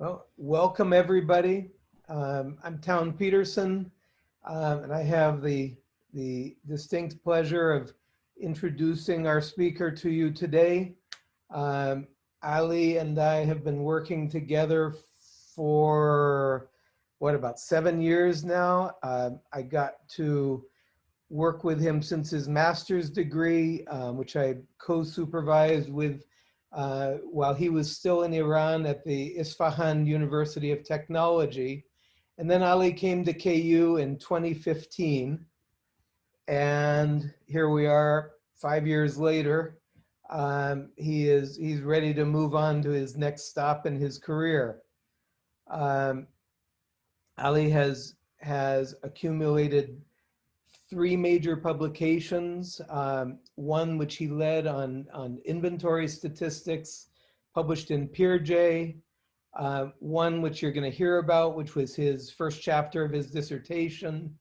Well, welcome everybody. Um, I'm Town Peterson, um, and I have the, the distinct pleasure of introducing our speaker to you today. Um, Ali and I have been working together for, what, about seven years now. Um, I got to work with him since his master's degree, um, which I co-supervised with uh, while he was still in Iran at the Isfahan University of Technology. And then Ali came to KU in 2015. And here we are five years later. Um, he is he's ready to move on to his next stop in his career. Um, Ali has has accumulated three major publications, um, one which he led on, on inventory statistics, published in PeerJ, uh, one which you're gonna hear about, which was his first chapter of his dissertation,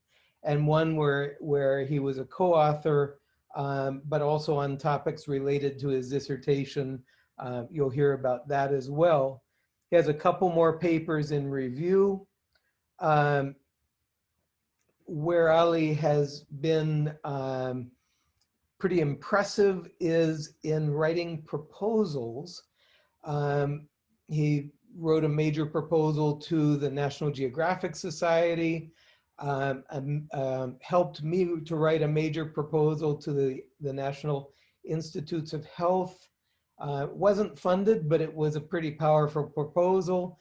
and one where, where he was a co-author, um, but also on topics related to his dissertation. Uh, you'll hear about that as well. He has a couple more papers in review. Um, where Ali has been um, pretty impressive is in writing proposals. Um, he wrote a major proposal to the National Geographic Society, um, um, helped me to write a major proposal to the, the National Institutes of Health. Uh, wasn't funded, but it was a pretty powerful proposal.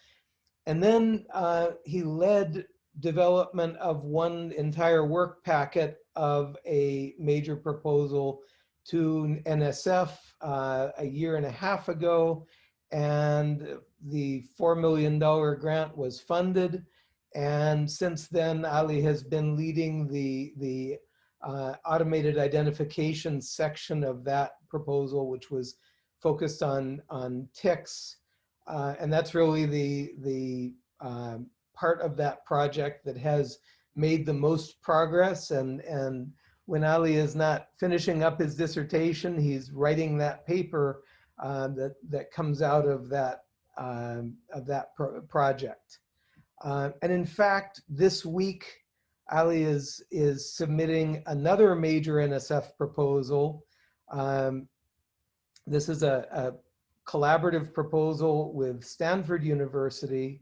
And then uh, he led development of one entire work packet of a major proposal to NSF uh, a year and a half ago. And the $4 million grant was funded. And since then, Ali has been leading the, the uh, automated identification section of that proposal, which was focused on, on ticks. Uh, and that's really the, the um, part of that project that has made the most progress and, and when Ali is not finishing up his dissertation, he's writing that paper uh, that, that comes out of that, um, of that pro project. Uh, and in fact, this week, Ali is, is submitting another major NSF proposal. Um, this is a, a collaborative proposal with Stanford University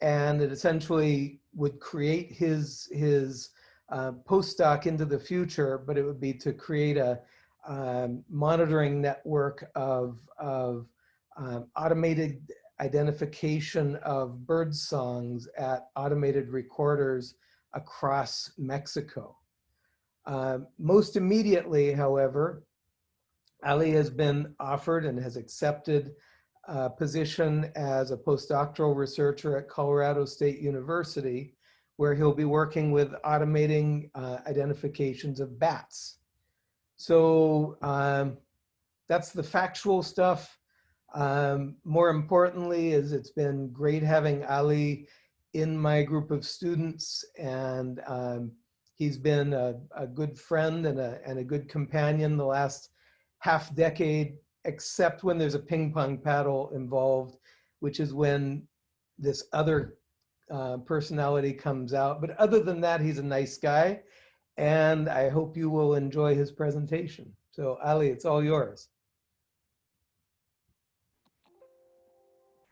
and it essentially would create his his uh, postdoc into the future, but it would be to create a um, monitoring network of, of um, automated identification of bird songs at automated recorders across Mexico. Um, most immediately, however, Ali has been offered and has accepted uh, position as a postdoctoral researcher at Colorado State University, where he'll be working with automating uh, identifications of bats. So um, that's the factual stuff. Um, more importantly is it's been great having Ali in my group of students and um, he's been a, a, good friend and a, and a good companion the last half decade except when there's a ping pong paddle involved, which is when this other uh, personality comes out. But other than that, he's a nice guy. And I hope you will enjoy his presentation. So Ali, it's all yours.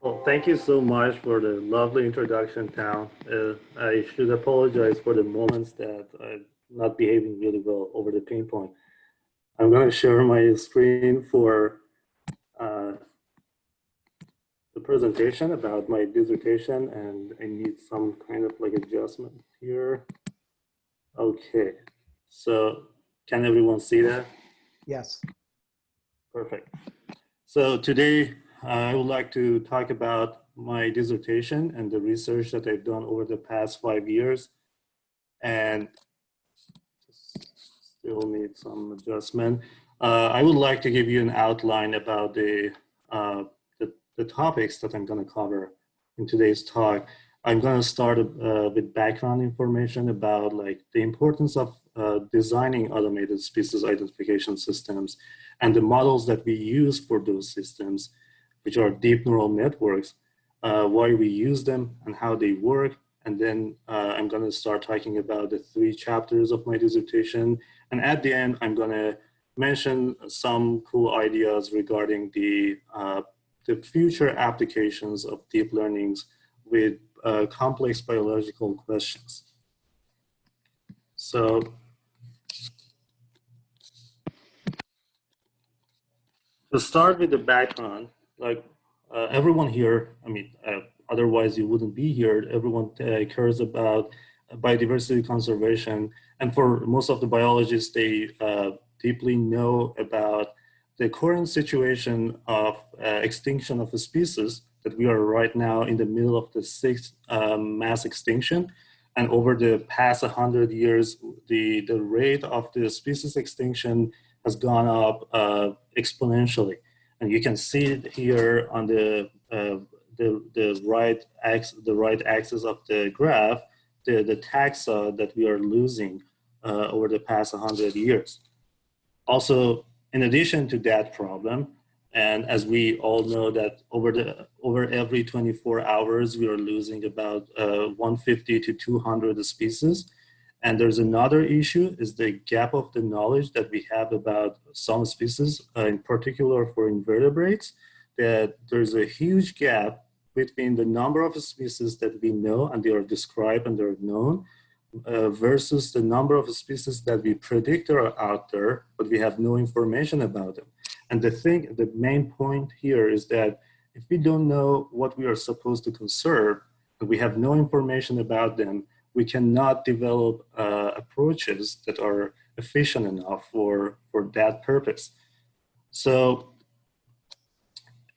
Well, thank you so much for the lovely introduction, Town. Uh, I should apologize for the moments that I'm not behaving really well over the ping pong. I'm going to share my screen for uh, the presentation about my dissertation and I need some kind of like adjustment here. Okay, so can everyone see that? Yes. Perfect. So today uh, I would like to talk about my dissertation and the research that I've done over the past five years and still need some adjustment. Uh, I would like to give you an outline about the, uh, the, the, topics that I'm going to cover in today's talk. I'm going to start uh, with background information about like the importance of uh, designing automated species identification systems and the models that we use for those systems, which are deep neural networks. uh, why we use them and how they work. And then uh, I'm gonna start talking about the three chapters of my dissertation. And at the end, I'm gonna mention some cool ideas regarding the, uh, the future applications of deep learnings with uh, complex biological questions. So to start with the background, like uh, everyone here, I mean, uh, otherwise you wouldn't be here. Everyone uh, cares about biodiversity conservation. And for most of the biologists, they uh, deeply know about the current situation of uh, extinction of a species that we are right now in the middle of the sixth um, mass extinction. And over the past 100 years, the, the rate of the species extinction has gone up uh, exponentially. And you can see it here on the, uh, the, the, right axis, the right axis of the graph, the, the taxa that we are losing uh, over the past 100 years. Also, in addition to that problem, and as we all know that over the over every 24 hours, we are losing about uh, 150 to 200 species. And there's another issue is the gap of the knowledge that we have about some species, uh, in particular for invertebrates, that there's a huge gap between the number of species that we know and they are described and they're known uh, versus the number of species that we predict are out there, but we have no information about them. And the thing, the main point here is that if we don't know what we are supposed to conserve, and we have no information about them, we cannot develop uh, approaches that are efficient enough for, for that purpose. So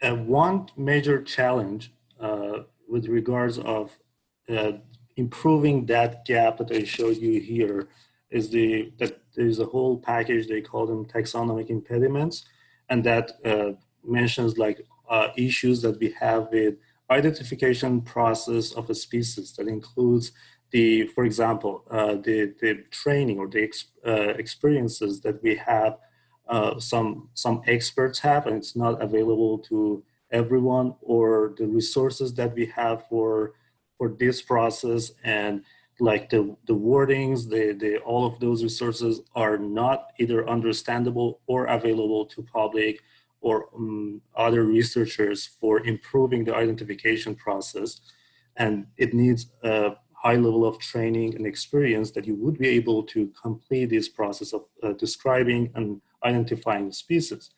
uh, one major challenge uh, with regards of uh, improving that gap that I showed you here is the that there's a whole package they call them taxonomic impediments and that uh, mentions like uh, issues that we have with identification process of a species that includes the, for example, uh, the, the training or the ex, uh, experiences that we have, uh, some, some experts have and it's not available to everyone or the resources that we have for for this process and like the, the wordings, the, the, all of those resources are not either understandable or available to public or um, other researchers for improving the identification process. And it needs a high level of training and experience that you would be able to complete this process of uh, describing and identifying species.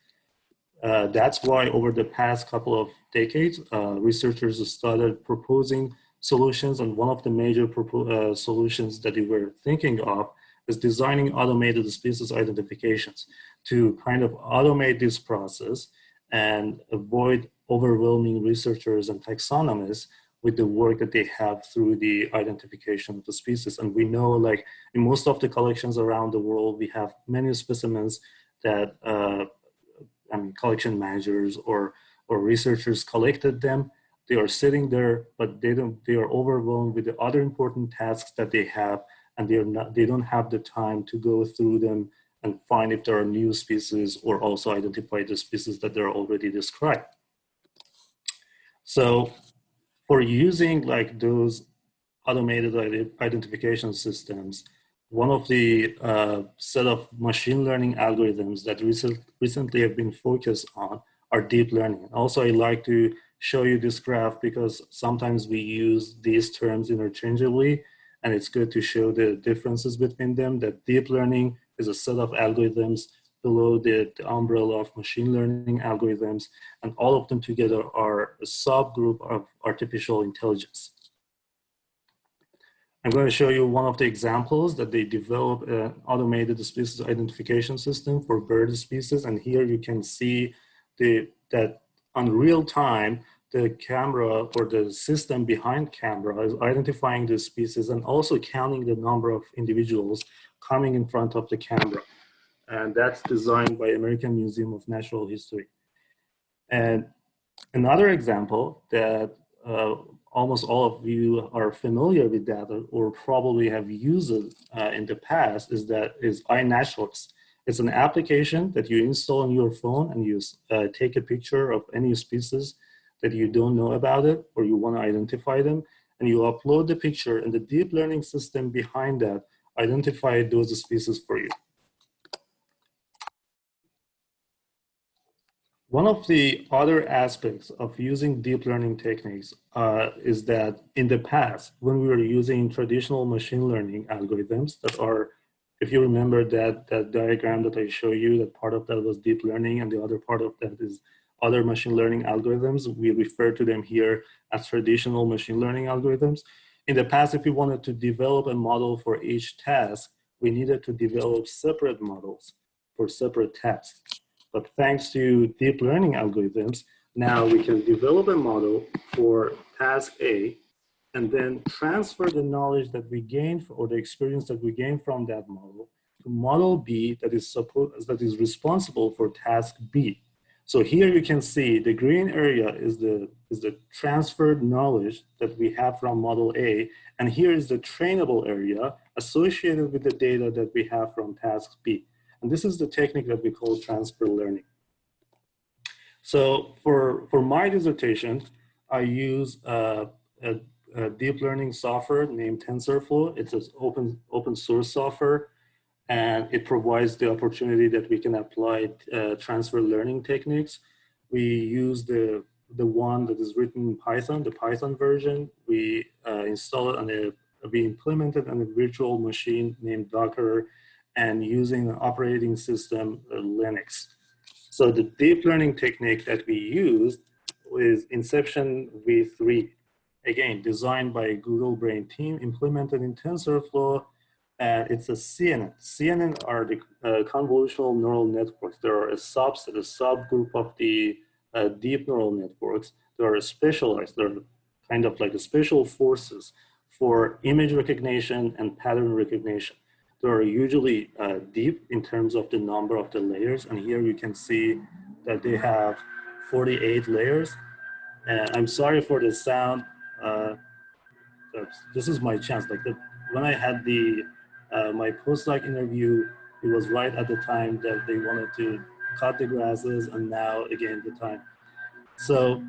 Uh, that's why over the past couple of decades, uh, researchers started proposing solutions. And one of the major uh, solutions that we were thinking of is designing automated species identifications to kind of automate this process and avoid overwhelming researchers and taxonomists with the work that they have through the identification of the species. And we know like in most of the collections around the world, we have many specimens that uh, I mean, collection managers or, or researchers collected them they are sitting there, but they don't, they are overwhelmed with the other important tasks that they have and they are not, they don't have the time to go through them and find if there are new species or also identify the species that they're already described. So for using like those automated identification systems, one of the uh, set of machine learning algorithms that recent, recently have been focused on are deep learning. Also, I like to show you this graph because sometimes we use these terms interchangeably and it's good to show the differences between them that deep learning is a set of algorithms below the, the umbrella of machine learning algorithms and all of them together are a subgroup of artificial intelligence. I'm going to show you one of the examples that they develop an automated species identification system for bird species. And here you can see the, that on real time, the camera or the system behind camera is identifying the species and also counting the number of individuals coming in front of the camera. And that's designed by American Museum of Natural History. And another example that uh, almost all of you are familiar with that or probably have used it uh, in the past is that is iNaturalist. It's an application that you install on your phone and you uh, take a picture of any species that you don't know about it or you want to identify them, and you upload the picture and the deep learning system behind that identify those species for you. One of the other aspects of using deep learning techniques uh, is that in the past, when we were using traditional machine learning algorithms that are, if you remember that, that diagram that I show you, that part of that was deep learning and the other part of that is other machine learning algorithms. We refer to them here as traditional machine learning algorithms. In the past, if we wanted to develop a model for each task, we needed to develop separate models for separate tasks. But thanks to deep learning algorithms, now we can develop a model for task A and then transfer the knowledge that we gained or the experience that we gained from that model to model B that is, that is responsible for task B. So here you can see the green area is the, is the transferred knowledge that we have from model A, and here is the trainable area associated with the data that we have from task B. And this is the technique that we call transfer learning. So for, for my dissertation, I use uh, a, a, deep learning software named TensorFlow. It's an open, open source software and it provides the opportunity that we can apply uh, transfer learning techniques. We use the, the one that is written in Python, the Python version. We uh, install it on a, we implement it on a virtual machine named Docker and using an operating system, uh, Linux. So the deep learning technique that we used is Inception v3. Again, designed by Google Brain team, implemented in TensorFlow, and it's a CNN. CNN are the uh, convolutional neural networks. There are a subset, a subgroup of the uh, deep neural networks. They are specialized. They're kind of like special forces for image recognition and pattern recognition. They are usually uh, deep in terms of the number of the layers. And here you can see that they have 48 layers. And I'm sorry for the sound. Uh, this is my chance. Like the, when I had the uh, my postdoc interview, it was right at the time that they wanted to cut the grasses and now again the time. So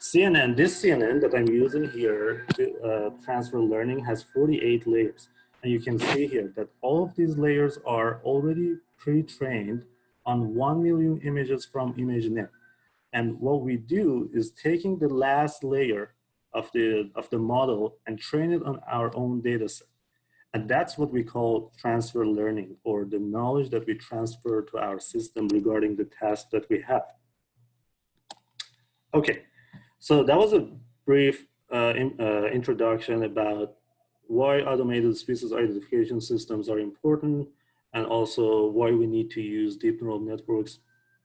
CNN, this CNN that I'm using here to uh, transfer learning has 48 layers. And you can see here that all of these layers are already pre-trained on 1 million images from ImageNet. And what we do is taking the last layer of the, of the model and train it on our own data set. And that's what we call transfer learning or the knowledge that we transfer to our system regarding the task that we have. Okay, so that was a brief uh, in, uh, introduction about why automated species identification systems are important and also why we need to use deep neural networks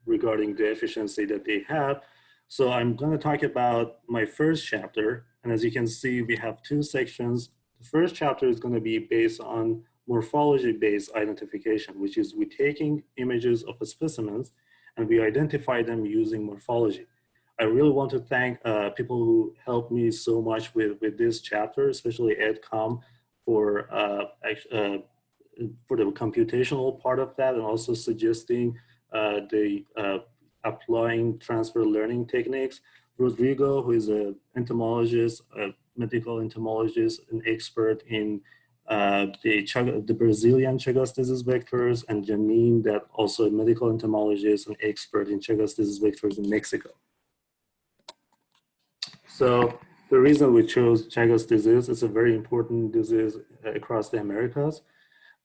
regarding the efficiency that they have. So I'm going to talk about my first chapter. And as you can see, we have two sections. The first chapter is going to be based on morphology-based identification, which is we taking images of specimens and we identify them using morphology. I really want to thank uh, people who helped me so much with, with this chapter, especially Ed Komp for, uh, uh, for the computational part of that and also suggesting uh, the uh, applying transfer learning techniques. Rodrigo, who is an entomologist, a medical entomologist, an expert in uh, the, the Brazilian Chagas disease vectors, and Janine, that also a medical entomologist and expert in Chagas disease vectors in Mexico. So the reason we chose Chagas disease, it's a very important disease across the Americas.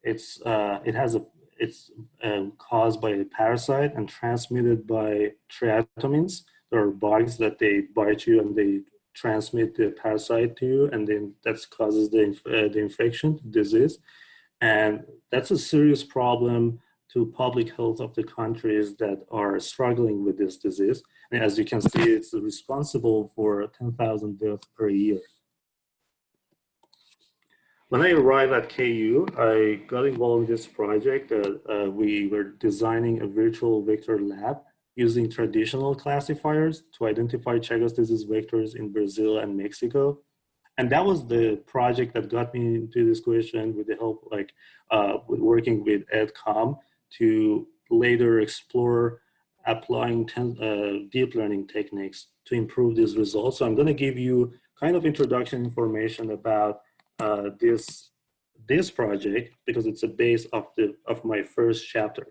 It's, uh, it has a, it's um, caused by a parasite and transmitted by triatomines. There are bugs that they bite you and they transmit the parasite to you and then that causes the, uh, the infection, disease. And that's a serious problem to public health of the countries that are struggling with this disease. And as you can see, it's responsible for 10,000 deaths per year. When I arrived at KU, I got involved in this project. Uh, uh, we were designing a virtual vector lab using traditional classifiers to identify Chagas disease vectors in Brazil and Mexico. And that was the project that got me into this question with the help, like uh, with working with Ed Komp to later explore applying uh, deep learning techniques to improve these results. So I'm going to give you kind of introduction information about uh, this this project because it's a base of the of my first chapter.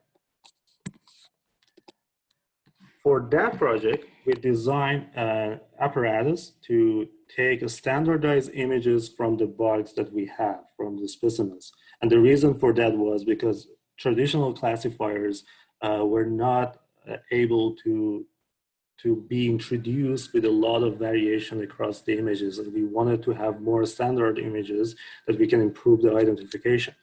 For that project, we designed an apparatus to take standardized images from the bugs that we have from the specimens. And the reason for that was because traditional classifiers uh, were not uh, able to, to be introduced with a lot of variation across the images. And we wanted to have more standard images that we can improve the identification.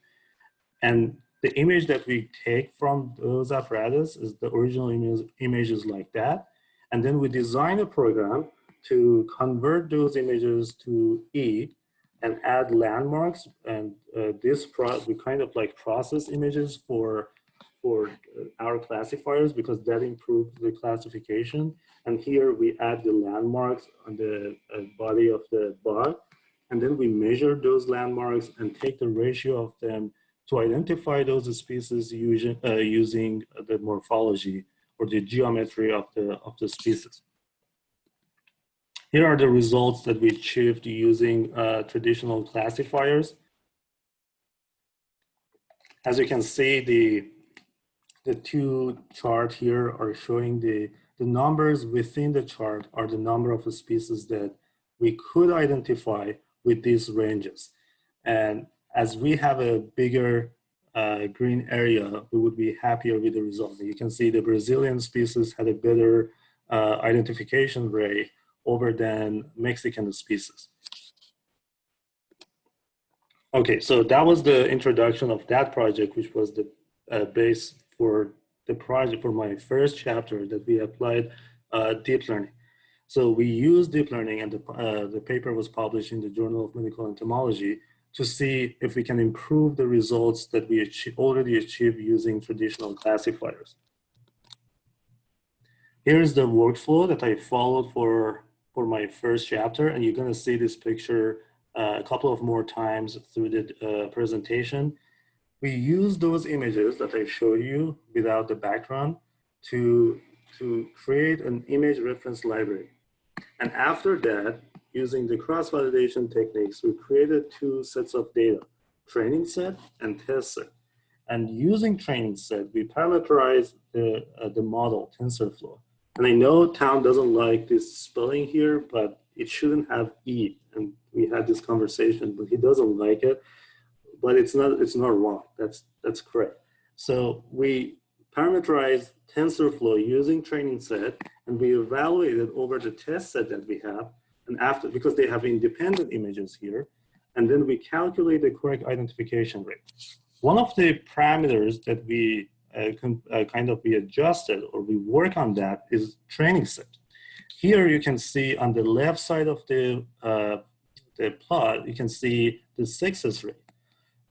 And the image that we take from those apparatus is the original image, images like that. And then we design a program to convert those images to E and add landmarks. And uh, this pro we kind of like process images for for uh, our classifiers because that improves the classification. And here we add the landmarks on the uh, body of the bug. And then we measure those landmarks and take the ratio of them to identify those species using, uh, using the morphology or the geometry of the, of the species. Here are the results that we achieved using uh, traditional classifiers. As you can see, the, the two chart here are showing the, the numbers within the chart are the number of species that we could identify with these ranges. And as we have a bigger uh, green area, we would be happier with the result. You can see the Brazilian species had a better uh, identification rate over than Mexican species. Okay, so that was the introduction of that project, which was the uh, base for the project for my first chapter that we applied uh, deep learning. So we used deep learning and the, uh, the paper was published in the Journal of Medical Entomology to see if we can improve the results that we achieve, already achieved using traditional classifiers. Here's the workflow that I followed for, for my first chapter, and you're gonna see this picture uh, a couple of more times through the uh, presentation. We use those images that I show you without the background to, to create an image reference library. And after that, using the cross-validation techniques, we created two sets of data, training set and test set. And using training set, we parameterized the, uh, the model, TensorFlow. And I know Town doesn't like this spelling here, but it shouldn't have E. And we had this conversation, but he doesn't like it. But it's not, it's not wrong. That's, that's correct. So we parameterized TensorFlow using training set, and we evaluated over the test set that we have and after, because they have independent images here, and then we calculate the correct identification rate. One of the parameters that we uh, uh, kind of we adjusted or we work on that is training set. Here you can see on the left side of the, uh, the plot, you can see the success rate.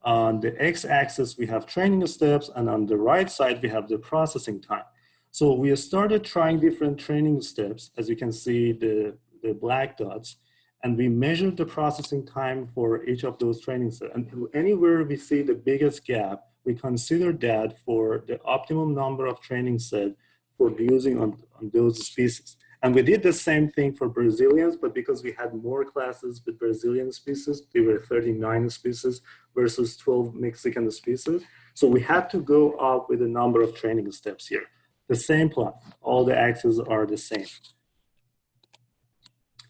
On the x-axis, we have training steps, and on the right side, we have the processing time. So we started trying different training steps. As you can see, the the black dots, and we measured the processing time for each of those training sets. And anywhere we see the biggest gap, we consider that for the optimum number of training set for using on, on those species. And we did the same thing for Brazilians, but because we had more classes with Brazilian species, we were 39 species versus 12 Mexican species. So we had to go up with a number of training steps here. The same plot, all the axes are the same.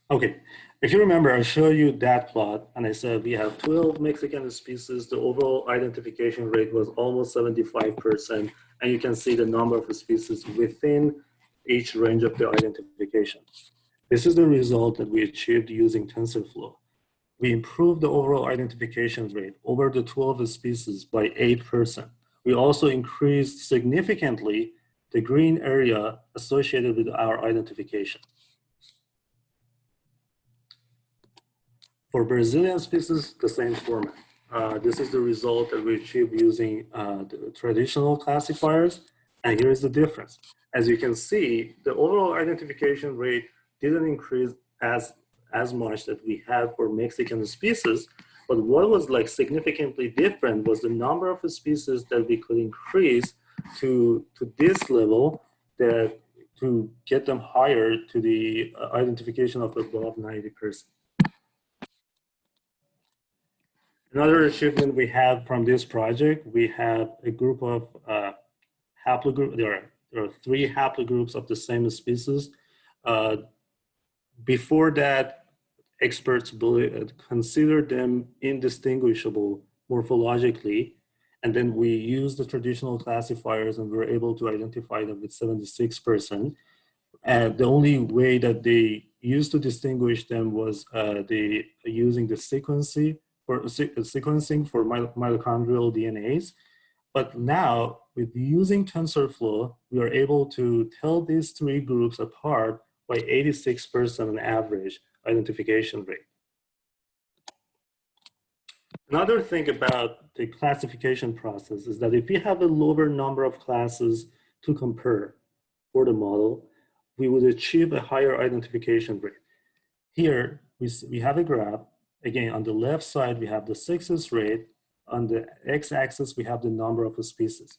Okay, if you remember, I showed you that plot and I said we have 12 Mexican species. The overall identification rate was almost 75%. And you can see the number of species within each range of the identification. This is the result that we achieved using TensorFlow. We improved the overall identification rate over the 12 species by 8%. We also increased significantly the green area associated with our identification. For Brazilian species, the same format. Uh, this is the result that we achieved using uh, the traditional classifiers. And here's the difference. As you can see, the overall identification rate didn't increase as, as much that we had for Mexican species. But what was like significantly different was the number of species that we could increase to, to this level that to get them higher to the uh, identification of above 90%. Another achievement we had from this project, we have a group of uh, haplogroup, there are, there are three haplogroups of the same species. Uh, before that, experts believe, consider them indistinguishable morphologically. And then we used the traditional classifiers and we're able to identify them with 76%. And the only way that they used to distinguish them was uh, the using the sequencing for sequencing for mitochondrial DNAs. But now with using TensorFlow, we are able to tell these three groups apart by 86% on average identification rate. Another thing about the classification process is that if we have a lower number of classes to compare for the model, we would achieve a higher identification rate. Here, we, we have a graph. Again, on the left side, we have the success rate. On the x-axis, we have the number of species.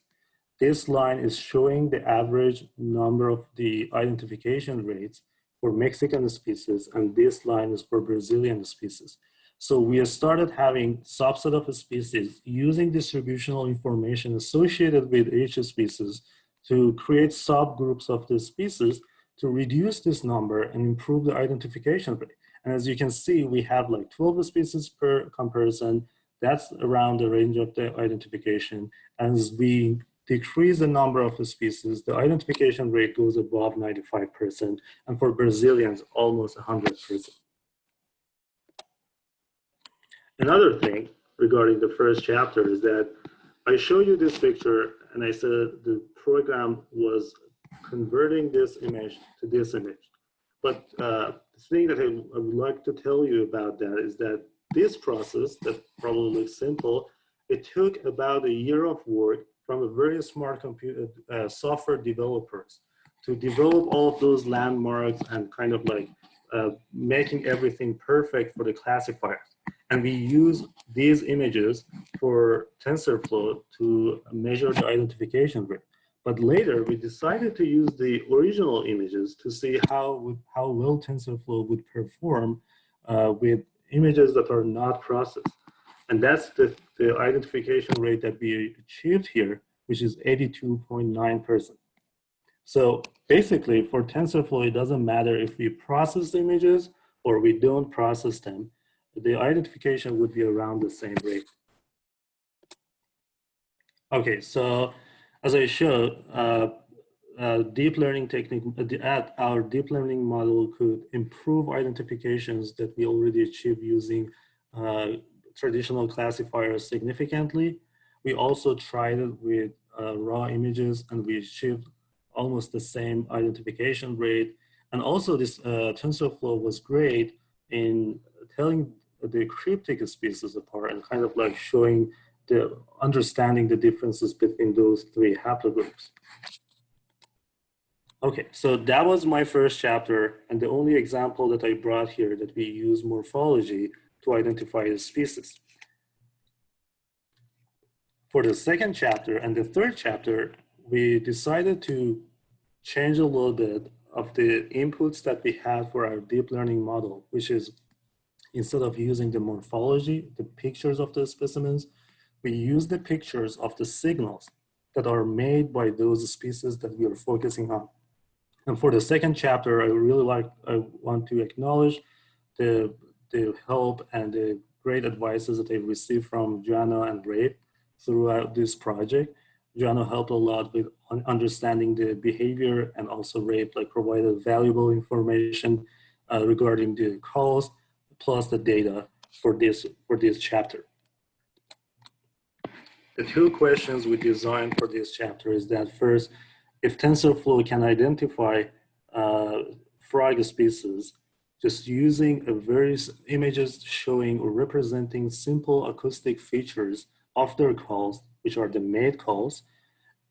This line is showing the average number of the identification rates for Mexican species, and this line is for Brazilian species. So we started having subset of species using distributional information associated with each species to create subgroups of the species to reduce this number and improve the identification rate. And as you can see, we have like 12 species per comparison. That's around the range of the identification. As we decrease the number of the species, the identification rate goes above 95%, and for Brazilians, almost 100%. Another thing regarding the first chapter is that I show you this picture and I said the program was converting this image to this image. But uh, the thing that I, I, would like to tell you about that is that this process that probably looks simple, it took about a year of work from a very smart computer uh, software developers to develop all of those landmarks and kind of like uh, making everything perfect for the classifiers. And we use these images for TensorFlow to measure the identification rate. But later we decided to use the original images to see how, how well TensorFlow would perform uh, with images that are not processed. And that's the, the identification rate that we achieved here, which is 82.9%. So basically for TensorFlow, it doesn't matter if we process the images or we don't process them, the identification would be around the same rate. Okay, so as I showed, uh, uh, deep learning technique, uh, our deep learning model could improve identifications that we already achieve using uh, traditional classifiers significantly. We also tried it with uh, raw images and we achieved almost the same identification rate. And also this uh, TensorFlow was great in telling the cryptic species apart and kind of like showing the understanding the differences between those three haplogroups. Okay, so that was my first chapter and the only example that I brought here that we use morphology to identify the species. For the second chapter and the third chapter, we decided to change a little bit of the inputs that we had for our deep learning model, which is instead of using the morphology, the pictures of the specimens, we use the pictures of the signals that are made by those species that we are focusing on. And for the second chapter, I really like, I want to acknowledge the, the help and the great advices that I've received from Joanna and Rafe throughout this project. Joanna helped a lot with understanding the behavior and also Rafe like provided valuable information uh, regarding the calls plus the data for this, for this chapter. The two questions we designed for this chapter is that first, if TensorFlow can identify uh, frog species, just using a various images showing or representing simple acoustic features of their calls, which are the made calls.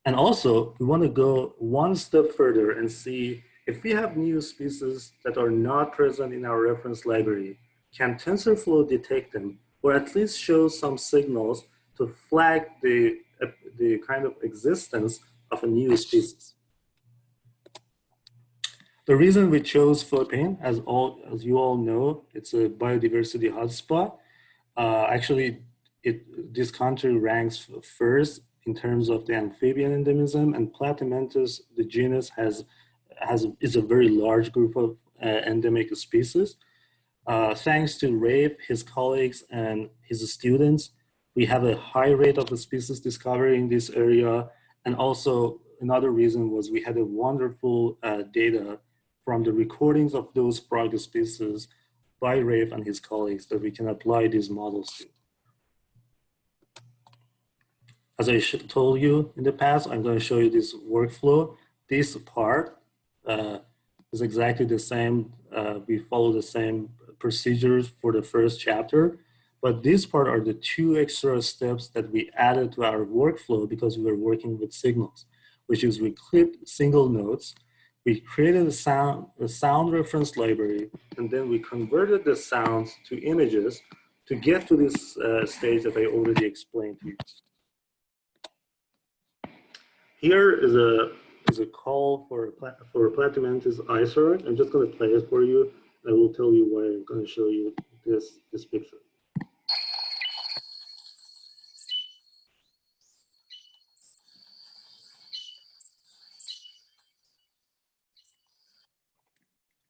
And also, we want to go one step further and see if we have new species that are not present in our reference library, can TensorFlow detect them or at least show some signals to flag the, uh, the kind of existence of a new species? The reason we chose Philippines, as all as you all know, it's a biodiversity hotspot. Uh, actually, it this country ranks first in terms of the amphibian endemism, and Platymantis, the genus, has has is a very large group of uh, endemic species. Uh, thanks to Rafe, his colleagues, and his students, we have a high rate of the species discovery in this area. And also another reason was we had a wonderful uh, data from the recordings of those frog species by Rafe and his colleagues that we can apply these models to. As I told you in the past, I'm going to show you this workflow. This part uh, is exactly the same. Uh, we follow the same procedures for the first chapter, but this part are the two extra steps that we added to our workflow because we were working with signals, which is we clipped single notes, we created a sound, a sound reference library, and then we converted the sounds to images to get to this uh, stage that I already explained to you. Here is a is a call for for Platymantis isarog. I'm just going to play it for you. I will tell you why I'm going to show you this this picture.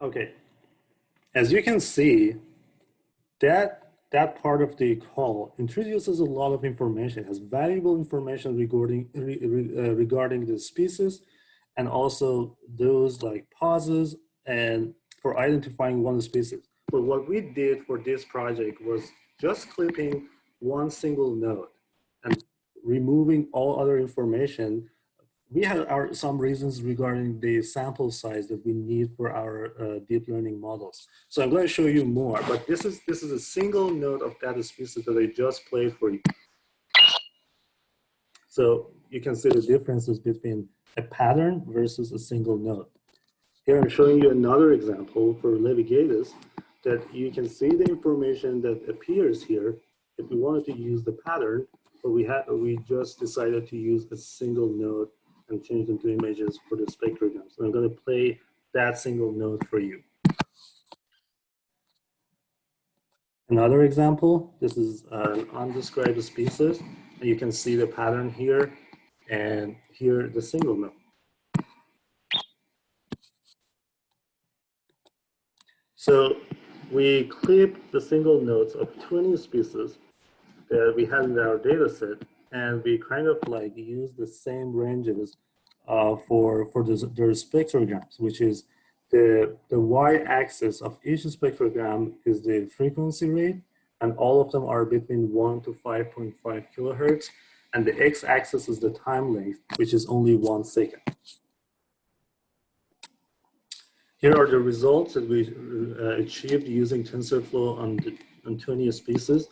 Okay, as you can see, that that part of the call introduces a lot of information, has valuable information regarding, re, uh, regarding the species and also those like pauses and for identifying one species. But what we did for this project was just clipping one single node and removing all other information we have our, some reasons regarding the sample size that we need for our uh, deep learning models. So I'm going to show you more, but this is, this is a single note of data species that I just played for you. So you can see the differences between a pattern versus a single note. Here I'm showing you another example for Levigatus that you can see the information that appears here if we wanted to use the pattern, but we had we just decided to use a single node and change them to images for the spectrograms. I'm going to play that single note for you. Another example, this is an undescribed species. And you can see the pattern here and here the single note. So we clip the single notes of 20 species that we had in our data set and we kind of like use the same ranges uh, for for the, their spectrograms, which is the the y-axis of each spectrogram is the frequency rate, and all of them are between one to 5.5 kilohertz, and the x-axis is the time length, which is only one second. Here are the results that we uh, achieved using TensorFlow on, the, on 20 species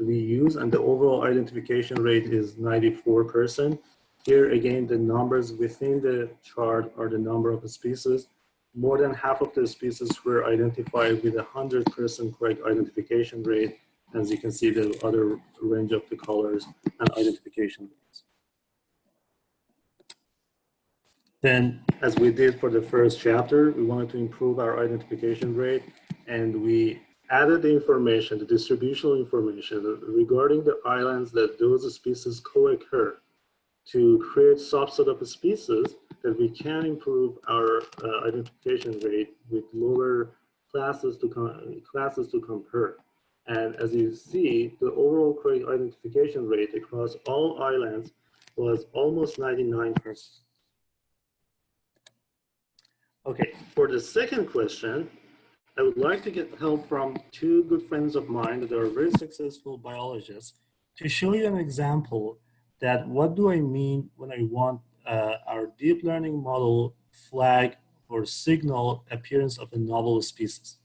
we use and the overall identification rate is 94%. Here again, the numbers within the chart are the number of species. More than half of the species were identified with a 100% correct identification rate. As you can see, the other range of the colors and identification rates. Then, as we did for the first chapter, we wanted to improve our identification rate and we added the information, the distributional information regarding the islands that those species co-occur to create subset of species that we can improve our uh, identification rate with lower classes to classes to compare. And as you see, the overall correct identification rate across all islands was almost 99%. Okay, for the second question, I would like to get help from two good friends of mine that are very successful biologists to show you an example that what do I mean when I want uh, our deep learning model flag or signal appearance of a novel species.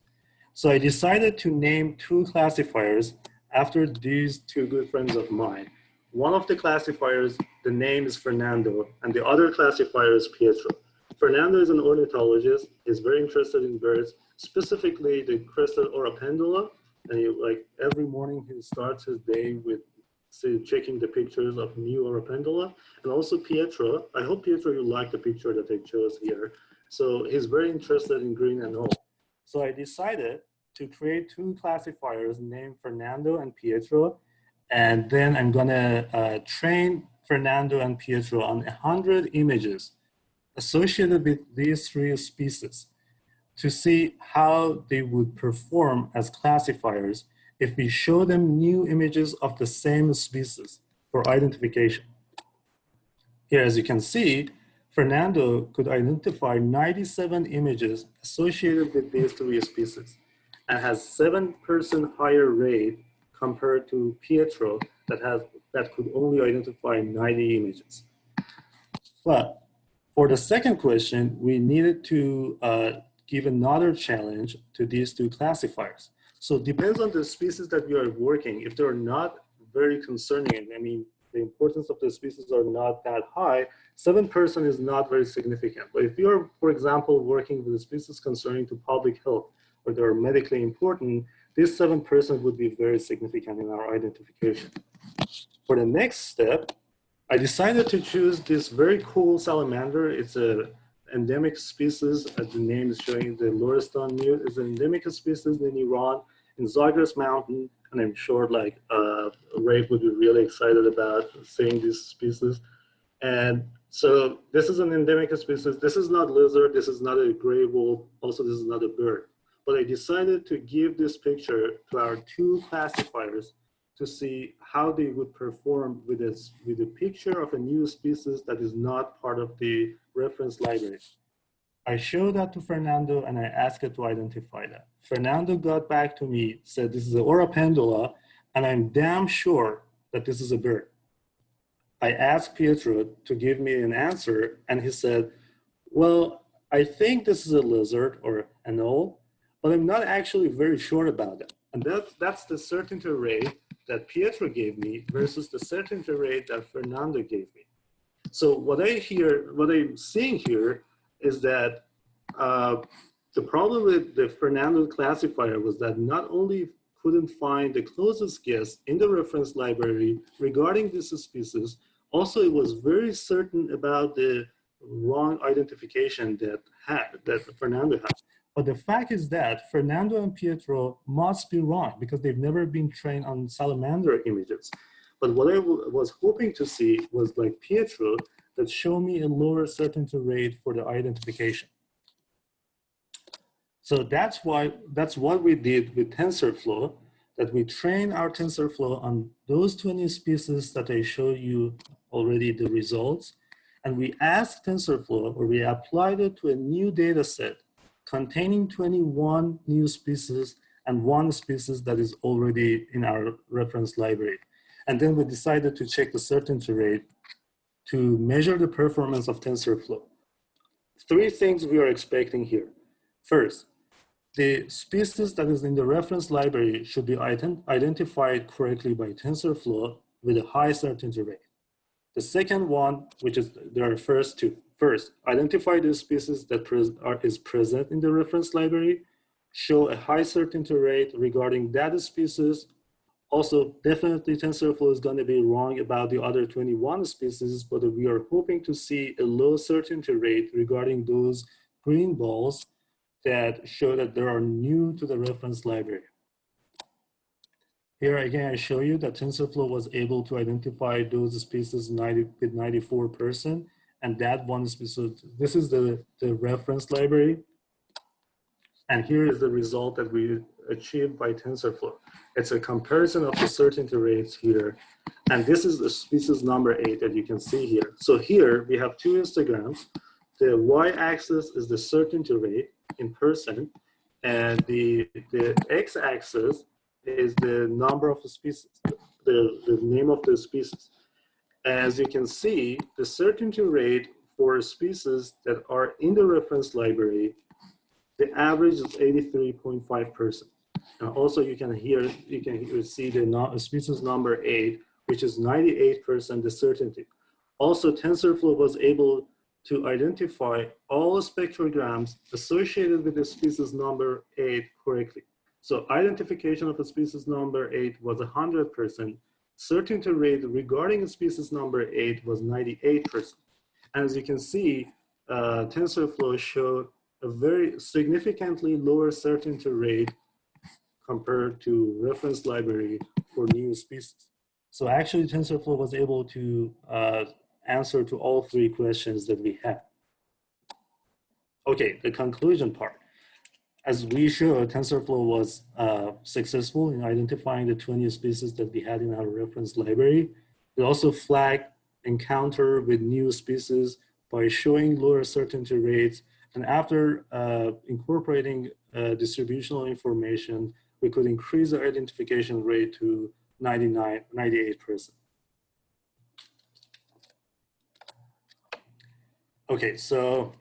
So I decided to name two classifiers after these two good friends of mine. One of the classifiers, the name is Fernando, and the other classifier is Pietro. Fernando is an ornithologist. He's very interested in birds, specifically the crested oropendola. And he, like every morning, he starts his day with say, checking the pictures of new oropendola. And also Pietro. I hope Pietro, you like the picture that I chose here. So he's very interested in green and all. So I decided to create two classifiers named Fernando and Pietro. And then I'm gonna uh, train Fernando and Pietro on 100 images associated with these three species to see how they would perform as classifiers if we show them new images of the same species for identification. Here, as you can see, Fernando could identify 97 images associated with these three species and has 7% higher rate compared to Pietro that, has, that could only identify 90 images. But for the second question, we needed to uh, give another challenge to these two classifiers. So it depends on the species that we are working. If they're not very concerning, I mean, the importance of the species are not that high, 7% is not very significant. But if you're, for example, working with a species concerning to public health, or they're medically important, this 7% would be very significant in our identification. For the next step, I decided to choose this very cool salamander. It's a endemic species, as the name is showing, the Lorestan newt is an endemic species in Iran, in Zagros Mountain, and I'm sure like uh, Ray would be really excited about seeing this species. And so this is an endemic species. This is not lizard. This is not a gray wolf. Also, this is not a bird. But I decided to give this picture to our two classifiers to see how they would perform with, this, with a picture of a new species that is not part of the reference library. I showed that to Fernando and I asked it to identify that. Fernando got back to me, said this is an oropendola, and I'm damn sure that this is a bird. I asked Pietro to give me an answer and he said, well, I think this is a lizard or an owl, but I'm not actually very sure about that. And that, that's the certainty rate that Pietro gave me versus the certainty rate that Fernando gave me. So what I hear, what I'm seeing here is that uh, the problem with the Fernando classifier was that not only couldn't find the closest guess in the reference library regarding this species, also it was very certain about the wrong identification that had, that Fernando had. But the fact is that Fernando and Pietro must be wrong because they've never been trained on salamander images. But what I was hoping to see was like Pietro that show me a lower certainty rate for the identification. So that's why that's what we did with TensorFlow, that we train our TensorFlow on those 20 species that I showed you already the results. And we asked TensorFlow, or we applied it to a new data set containing 21 new species and one species that is already in our reference library. And then we decided to check the certainty rate to measure the performance of TensorFlow. Three things we are expecting here. First, the species that is in the reference library should be ident identified correctly by TensorFlow with a high certainty rate. The second one, which is there are first two. First, identify the species that pres are, is present in the reference library, show a high certainty rate regarding that species. Also, definitely TensorFlow is going to be wrong about the other 21 species, but we are hoping to see a low certainty rate regarding those green balls that show that they are new to the reference library. Here again, I show you that TensorFlow was able to identify those species 90, with 94%, and that one species, this is the, the reference library. And here is the result that we achieved by TensorFlow. It's a comparison of the certainty rates here. And this is the species number eight that you can see here. So here we have two histograms. The y-axis is the certainty rate in person, and the, the x-axis is the number of the species, the, the name of the species. As you can see, the certainty rate for species that are in the reference library, the average is 83.5%. And also you can hear, you can see the species number eight, which is 98% the certainty. Also TensorFlow was able to identify all spectrograms associated with the species number eight correctly. So identification of a species number eight was 100%. Certainty rate regarding species number eight was 98%. And as you can see, uh, TensorFlow showed a very significantly lower certainty rate compared to reference library for new species. So actually TensorFlow was able to uh, answer to all three questions that we had. Okay, the conclusion part. As we showed, TensorFlow was uh, successful in identifying the 20 species that we had in our reference library. It also flagged encounter with new species by showing lower certainty rates. And after uh, incorporating uh, distributional information, we could increase the identification rate to 99, 98%. Okay, so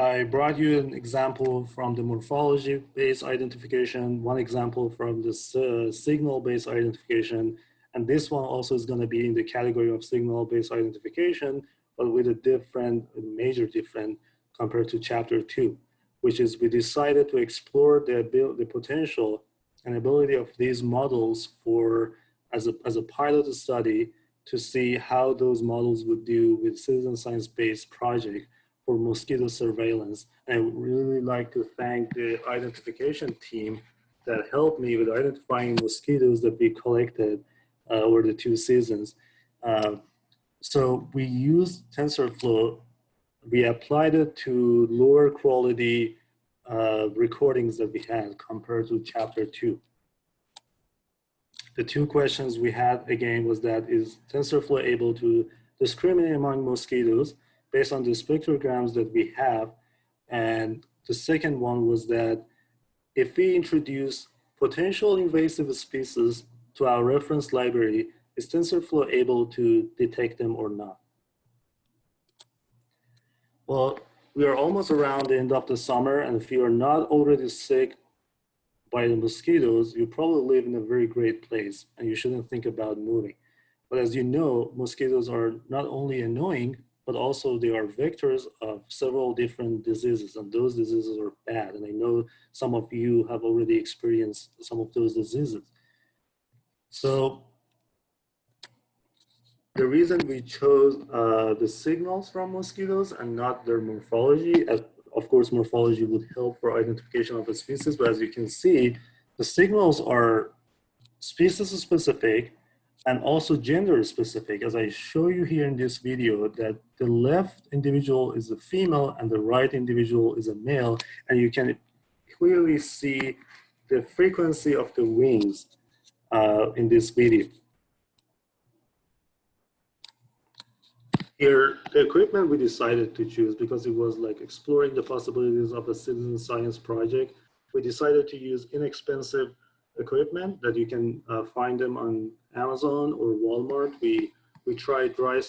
I brought you an example from the morphology-based identification, one example from the uh, signal-based identification, and this one also is going to be in the category of signal-based identification, but with a different, a major different compared to chapter two, which is we decided to explore the, the potential and ability of these models for as a, as a pilot study to see how those models would do with citizen science-based project for mosquito surveillance. And I would really like to thank the identification team that helped me with identifying mosquitoes that we collected uh, over the two seasons. Uh, so we used TensorFlow, we applied it to lower quality uh, recordings that we had compared to chapter two. The two questions we had again was that is TensorFlow able to discriminate among mosquitoes based on the spectrograms that we have? And the second one was that if we introduce potential invasive species to our reference library, is TensorFlow able to detect them or not? Well, we are almost around the end of the summer and if you are not already sick by the mosquitoes, you probably live in a very great place and you shouldn't think about moving. But as you know, mosquitoes are not only annoying, but also they are vectors of several different diseases and those diseases are bad. And I know some of you have already experienced some of those diseases. So the reason we chose uh, the signals from mosquitoes and not their morphology, as of course, morphology would help for identification of a species, but as you can see, the signals are species specific and also gender specific. As I show you here in this video that the left individual is a female and the right individual is a male, and you can clearly see the frequency of the wings uh, in this video. Here, the equipment we decided to choose because it was like exploring the possibilities of a citizen science project. We decided to use inexpensive equipment that you can uh, find them on Amazon or Walmart. We we tried dry,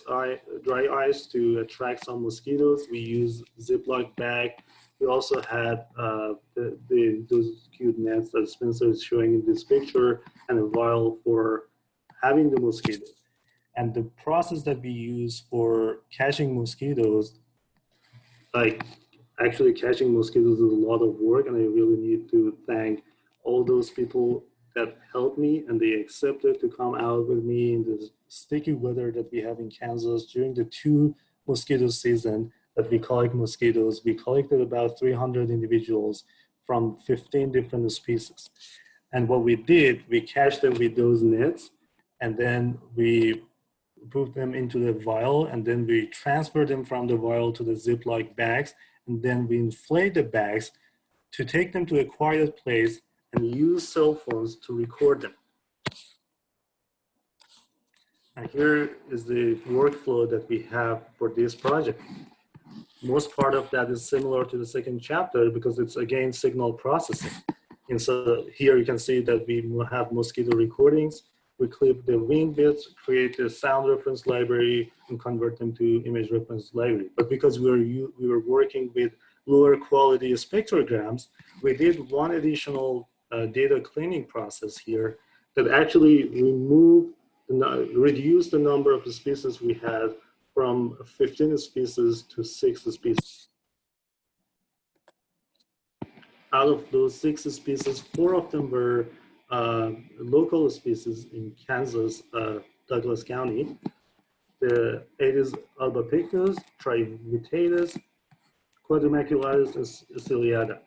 dry ice to attract some mosquitoes. We use Ziploc bag. We also had uh, the, the, those cute nets that Spencer is showing in this picture and a vial for having the mosquitoes. And the process that we use for catching mosquitoes, like actually catching mosquitoes is a lot of work and I really need to thank all those people that helped me and they accepted to come out with me in the sticky weather that we have in Kansas during the two mosquito season that we collect mosquitoes. We collected about 300 individuals from 15 different species. And what we did, we catch them with those nets and then we put them into the vial and then we transfer them from the vial to the Ziploc bags and then we inflate the bags to take them to a quiet place and use cell phones to record them. And here is the workflow that we have for this project. Most part of that is similar to the second chapter because it's again signal processing. And so here you can see that we have mosquito recordings we clip the wing bits, create a sound reference library, and convert them to image reference library. But because we were, we were working with lower quality spectrograms, we did one additional uh, data cleaning process here that actually removed, reduced the number of the species we had from 15 species to six species. Out of those six species, four of them were uh, local species in Kansas, uh, Douglas County. the Aedes albopictus, Trivittatus, Quadrimaculatus, and ciliata.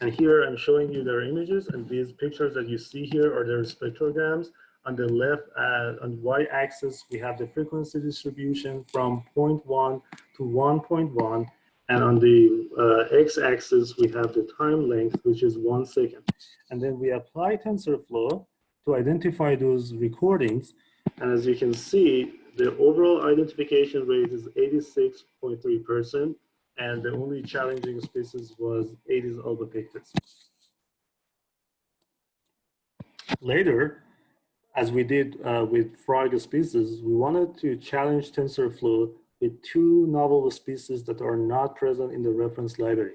And here I'm showing you their images and these pictures that you see here are their spectrograms. On the left, uh, on the y-axis, we have the frequency distribution from 0.1 to 1.1. And on the uh, x-axis, we have the time length, which is one second. And then we apply TensorFlow to identify those recordings. And as you can see, the overall identification rate is 86.3%. And the only challenging species was Aedes albopictus. Later, as we did uh, with frog species, we wanted to challenge TensorFlow with two novel species that are not present in the reference library.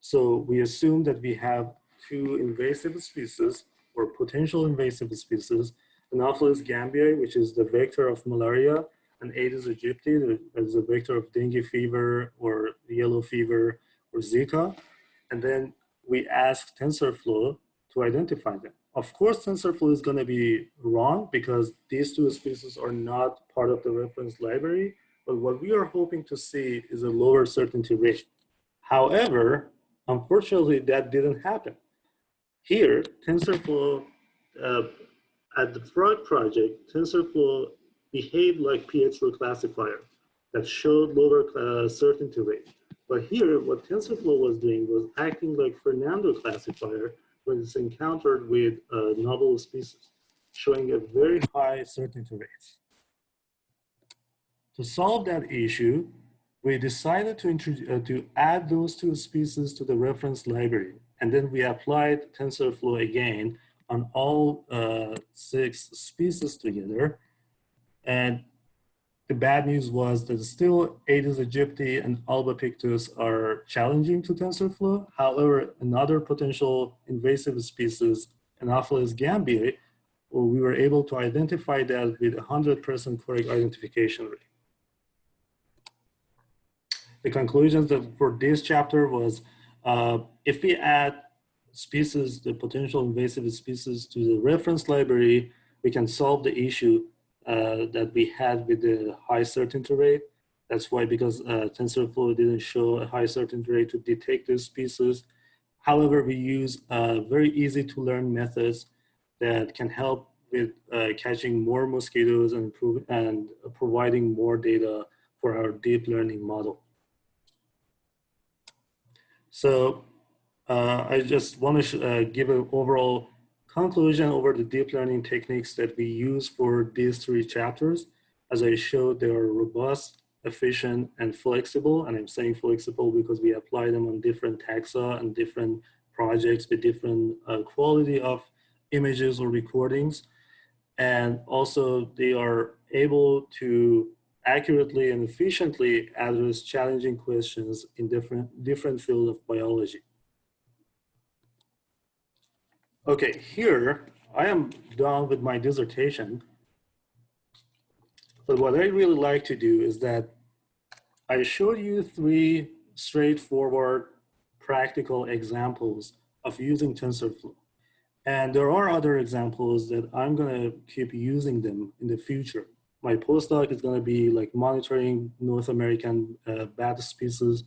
So we assume that we have two invasive species or potential invasive species, Anopheles gambiae, which is the vector of malaria, and Aedes aegypti, is a vector of dengue fever or yellow fever or Zika. And then we ask TensorFlow to identify them. Of course, TensorFlow is going to be wrong because these two species are not part of the reference library. But what we are hoping to see is a lower certainty rate. However, unfortunately, that didn't happen. Here, TensorFlow, uh, at the Frog project, TensorFlow behaved like Pietro classifier that showed lower uh, certainty rate. But here, what TensorFlow was doing was acting like Fernando classifier when it's encountered with uh, novel species, showing a very high certainty rate. To solve that issue, we decided to, uh, to add those two species to the reference library. And then we applied TensorFlow again on all uh, six species together. And the bad news was that still Aedes aegypti and albopictus are challenging to TensorFlow. However, another potential invasive species, Anopheles gambiae, we were able to identify that with 100% correct identification rate the conclusions for this chapter was uh, if we add species, the potential invasive species to the reference library, we can solve the issue that we had with the high certainty rate. That's why because uh, TensorFlow didn't show a high certainty rate to detect these species. However, we use uh, very easy to learn methods that can help with uh, catching more mosquitoes and, and providing more data for our deep learning model. So uh, I just want to uh, give an overall conclusion over the deep learning techniques that we use for these three chapters. As I showed, they are robust, efficient, and flexible. And I'm saying flexible because we apply them on different taxa and different projects with different uh, quality of images or recordings. And also they are able to accurately and efficiently address challenging questions in different, different fields of biology. Okay, here I am done with my dissertation. But what I really like to do is that I showed you three straightforward practical examples of using TensorFlow. And there are other examples that I'm gonna keep using them in the future my postdoc is to be like monitoring North American uh, bat species.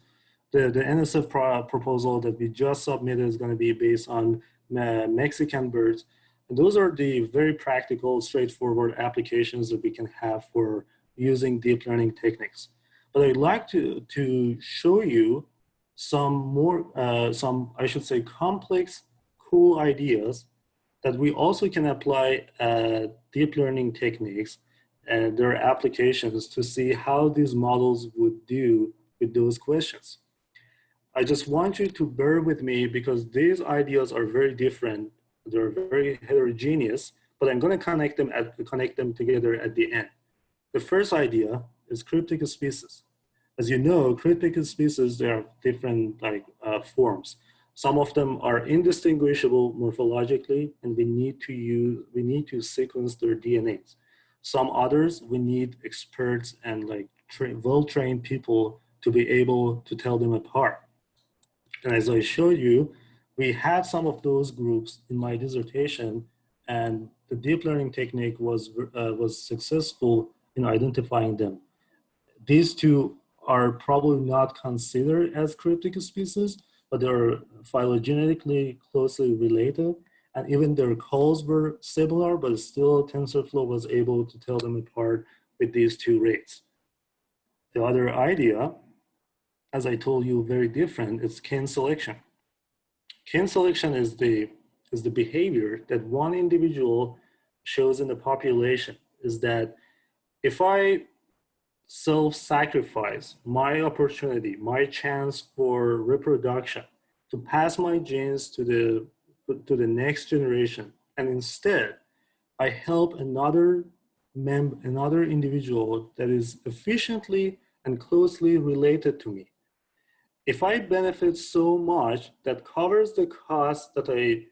The, the NSF pro proposal that we just submitted is to be based on Mexican birds. And those are the very practical, straightforward applications that we can have for using deep learning techniques. But I'd like to, to show you some more, uh, some, I should say, complex, cool ideas that we also can apply uh, deep learning techniques and their applications to see how these models would do with those questions. I just want you to bear with me because these ideas are very different. They're very heterogeneous, but I'm going to connect them at, connect them together at the end. The first idea is cryptic species. As you know, cryptic species, there are different like uh, forms. Some of them are indistinguishable morphologically, and we need to use, we need to sequence their DNAs. Some others, we need experts and like tra well-trained people to be able to tell them apart. And as I showed you, we had some of those groups in my dissertation and the deep learning technique was, uh, was successful in identifying them. these two are probably not considered as cryptic species, but they're phylogenetically closely related. And even their calls were similar, but still TensorFlow was able to tell them apart with these two rates. The other idea, as I told you, very different, It's kin selection. Kin selection is the, is the behavior that one individual shows in the population, is that if I self-sacrifice my opportunity, my chance for reproduction to pass my genes to the, to the next generation. And instead, I help another mem another individual that is efficiently and closely related to me. If I benefit so much that covers the cost that I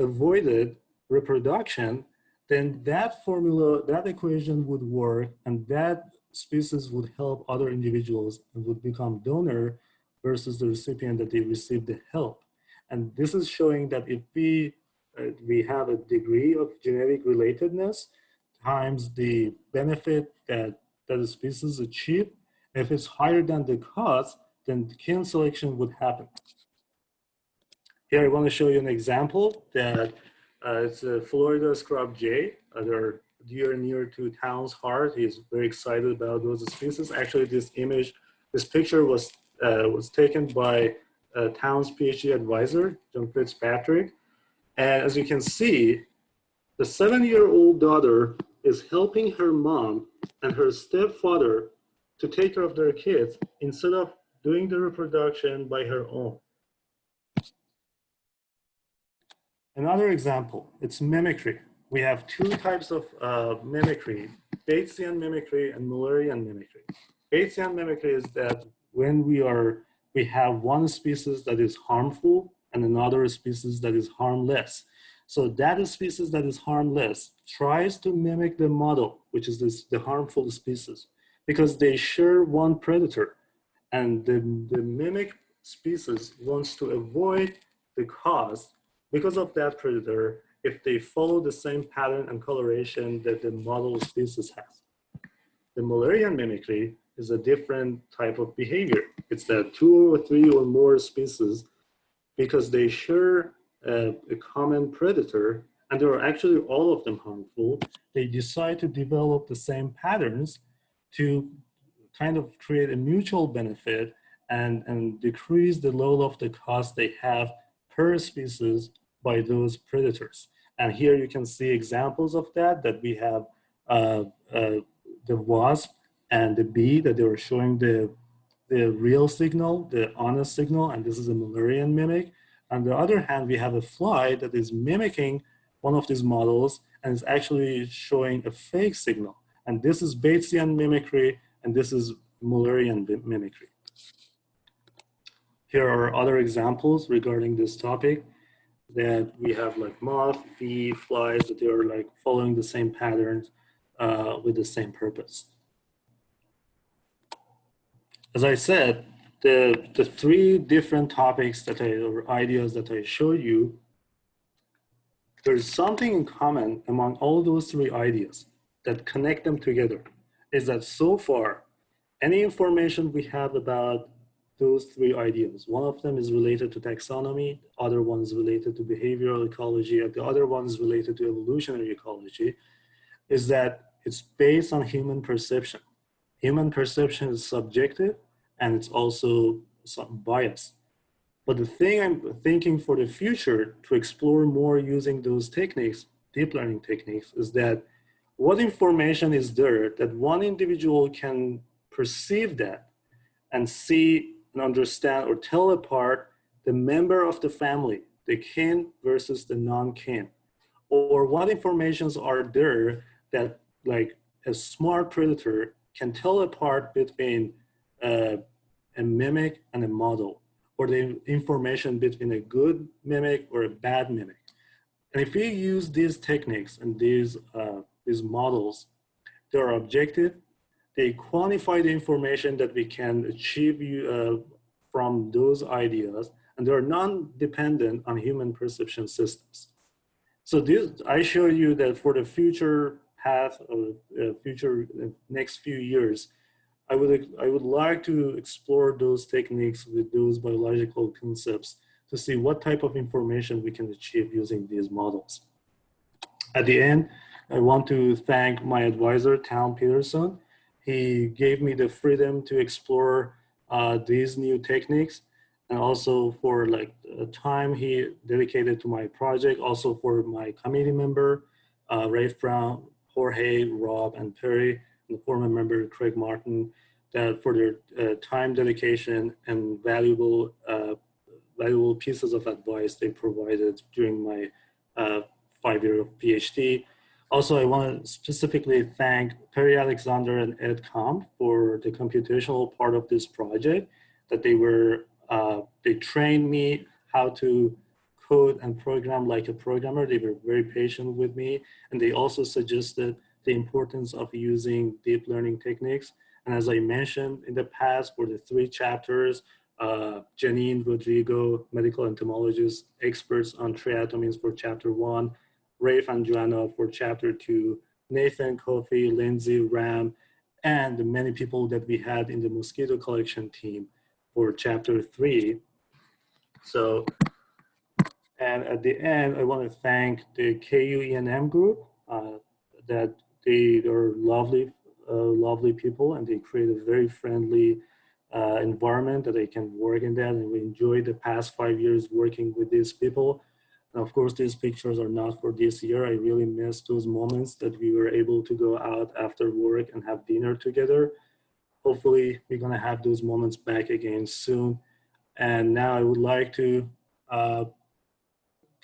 avoided reproduction, then that formula, that equation would work and that species would help other individuals and would become donor versus the recipient that they received the help. And this is showing that if we, uh, we have a degree of genetic relatedness times the benefit that, that the species achieve, if it's higher than the cost, then the kin selection would happen. Here I want to show you an example that uh, it's a Florida scrub jay. Uh, they're dear near to Town's heart. He's very excited about those species. Actually, this image, this picture was uh, was taken by uh, Town's PhD advisor, John Fitzpatrick. And as you can see, the seven-year-old daughter is helping her mom and her stepfather to take care of their kids instead of doing the reproduction by her own. Another example, it's mimicry. We have two types of uh, mimicry, Batesian mimicry and Mullerian mimicry. Batesian mimicry is that when we are, we have one species that is harmful and another species that is harmless. So that species that is harmless tries to mimic the model, which is this, the harmful species, because they share one predator. And the, the mimic species wants to avoid the cause because of that predator if they follow the same pattern and coloration that the model species has. The Mullerian mimicry is a different type of behavior. It's that two or three or more species, because they share a, uh, a common predator, and they are actually all of them harmful, they decide to develop the same patterns to kind of create a mutual benefit and, and decrease the level of the cost they have per species by those predators. And here you can see examples of that, that we have uh, uh, the wasp and the bee that they were showing the, the real signal, the honest signal, and this is a Mullerian mimic. On the other hand, we have a fly that is mimicking one of these models and is actually showing a fake signal. And this is Batesian mimicry, and this is Mullerian mimicry. Here are other examples regarding this topic that we have like moth, bee, flies, that they are like following the same patterns uh, with the same purpose. As I said, the, the three different topics that I, or ideas that I showed you, there's something in common among all those three ideas that connect them together, is that so far, any information we have about those three ideas, one of them is related to taxonomy, other one is related to behavioral ecology, and the other one is related to evolutionary ecology, is that it's based on human perception. Human perception is subjective, and it's also some bias. But the thing I'm thinking for the future to explore more using those techniques, deep learning techniques, is that what information is there that one individual can perceive that and see and understand or tell apart the member of the family, the kin versus the non-kin, or what informations are there that like a smart predator can tell apart between uh, a mimic and a model, or the information between a good mimic or a bad mimic. And if we use these techniques and these, uh, these models, they are objective, they quantify the information that we can achieve uh, from those ideas, and they're non-dependent on human perception systems. So this, I show you that for the future path or uh, future uh, next few years, I would, I would like to explore those techniques with those biological concepts to see what type of information we can achieve using these models. At the end, I want to thank my advisor, Town Peterson. He gave me the freedom to explore uh, these new techniques and also for like the time he dedicated to my project, also for my committee member, uh, Rafe Brown, Jorge, Rob, and Perry, and the former member, Craig Martin, that for their uh, time dedication and valuable, uh, valuable pieces of advice they provided during my uh, five year of PhD. Also, I want to specifically thank Perry Alexander and Ed Komp for the computational part of this project that they were uh, they trained me how to code and program like a programmer. They were very patient with me. And they also suggested the importance of using deep learning techniques. And as I mentioned in the past, for the three chapters, uh, Janine Rodrigo, medical entomologist, experts on triatomines for chapter one, Rafe and Joanna for chapter two, Nathan, Kofi, Lindsay, Ram, and the many people that we had in the mosquito collection team for chapter three. So, and at the end, I want to thank the KU group uh, that they are lovely, uh, lovely people and they create a very friendly uh, environment that I can work in that. And we enjoyed the past five years working with these people. And of course, these pictures are not for this year. I really miss those moments that we were able to go out after work and have dinner together hopefully we're gonna have those moments back again soon. And now I would like to uh,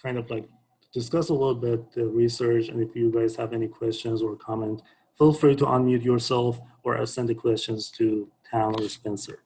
kind of like discuss a little bit the research and if you guys have any questions or comment, feel free to unmute yourself or send the questions to Town or Spencer.